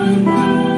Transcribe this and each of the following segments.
Amen.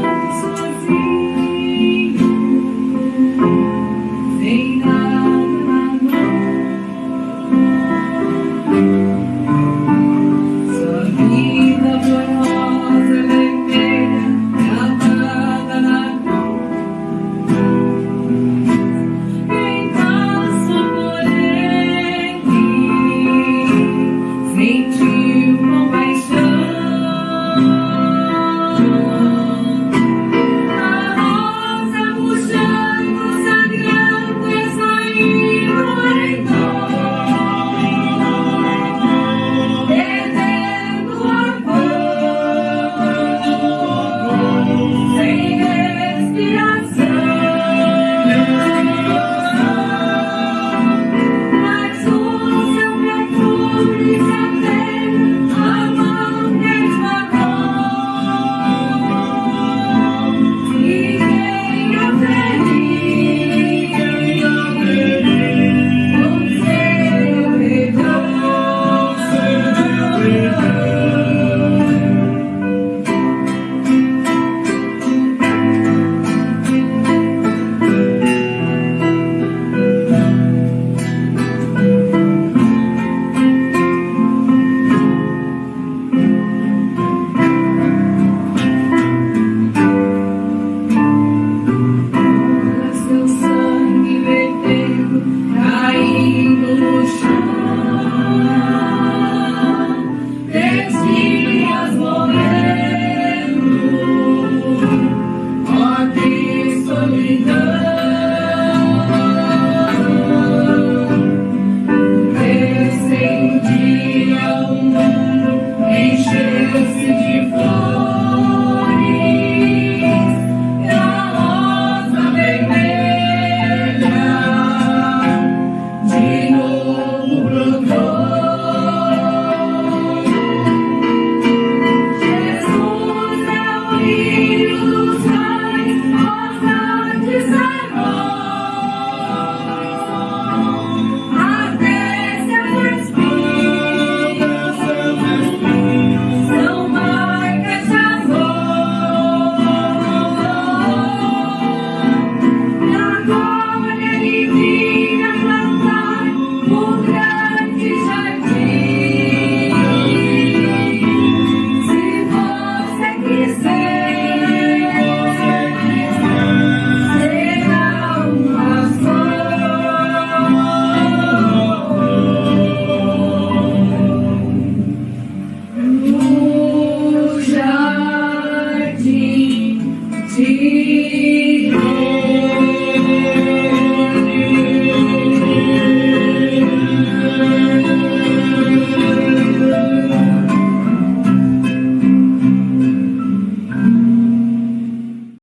know. Jesus.